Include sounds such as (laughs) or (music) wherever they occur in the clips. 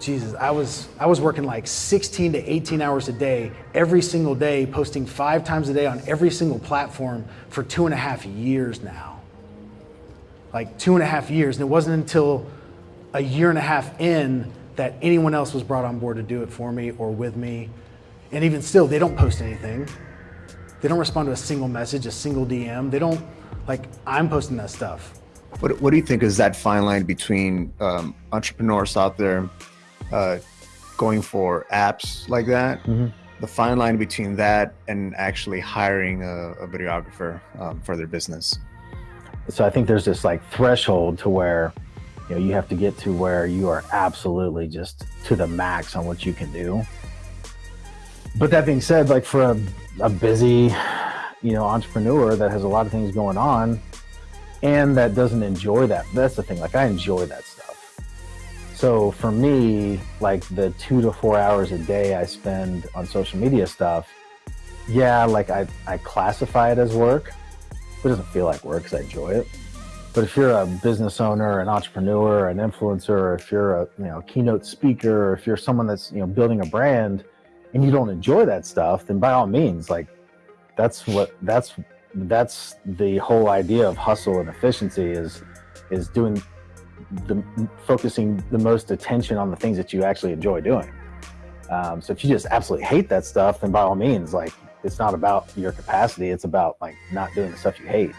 Jesus, I was I was working like 16 to 18 hours a day, every single day, posting five times a day on every single platform for two and a half years now. Like two and a half years, and it wasn't until a year and a half in that anyone else was brought on board to do it for me or with me. And even still, they don't post anything. They don't respond to a single message, a single DM. They don't like I'm posting that stuff. What, what do you think is that fine line between um, entrepreneurs out there uh, going for apps like that? Mm-hmm. The fine line between that and actually hiring a, a videographer um, for their business. So I think there's this like threshold to where you know you have to get to where you are absolutely just to the max on what you can do. But that being said, like for a, a busy, you know, entrepreneur that has a lot of things going on, and that doesn't enjoy that. That's the thing. Like I enjoy that stuff. So for me, like the two to four hours a day I spend on social media stuff, yeah, like I, I classify it as work, it doesn't feel like work because I enjoy it. But if you're a business owner, an entrepreneur, an influencer, if you're a you know keynote speaker, if you're someone that's you know building a brand, and you don't enjoy that stuff, then by all means, like that's what that's that's the whole idea of hustle and efficiency is is doing the focusing the most attention on the things that you actually enjoy doing. Um, so if you just absolutely hate that stuff, then by all means, like it's not about your capacity; it's about like not doing the stuff you hate.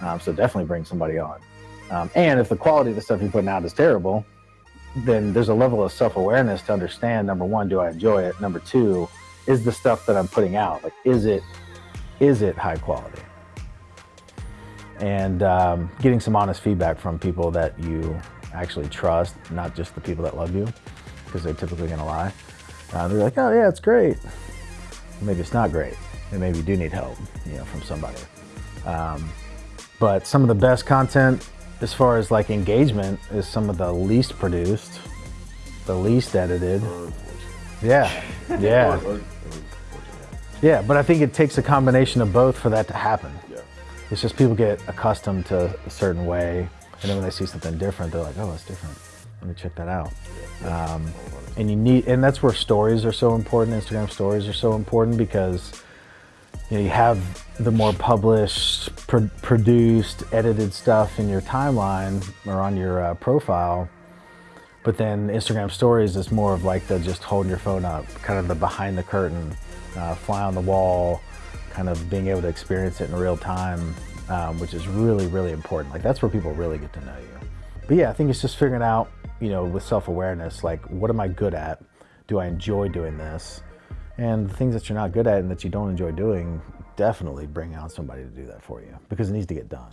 Um, so definitely bring somebody on. Um, and if the quality of the stuff you're putting out is terrible, then there's a level of self-awareness to understand. Number one, do I enjoy it? Number two, is the stuff that I'm putting out like is it is it high quality? And um, getting some honest feedback from people that you actually trust, not just the people that love you, because they're typically going to lie. Uh, they're like, oh yeah, it's great. Maybe it's not great. And maybe you do need help, you know, from somebody. Um, but some of the best content, as far as like engagement, is some of the least produced, the least edited. Yeah, yeah. (laughs) Yeah, but I think it takes a combination of both for that to happen. It's just people get accustomed to a certain way, and then when they see something different, they're like, "Oh, that's different. Let me check that out." Um, and you need, and that's where stories are so important. Instagram stories are so important because you know you have the more published, pro produced, edited stuff in your timeline or on your uh, profile. But then Instagram stories is more of like the just holding your phone up, kind of the behind the curtain, uh, fly on the wall, kind of being able to experience it in real time, um, which is really, really important. Like that's where people really get to know you. But yeah, I think it's just figuring out, you know, with self-awareness, like what am I good at? Do I enjoy doing this? And the things that you're not good at and that you don't enjoy doing, definitely bring out somebody to do that for you because it needs to get done.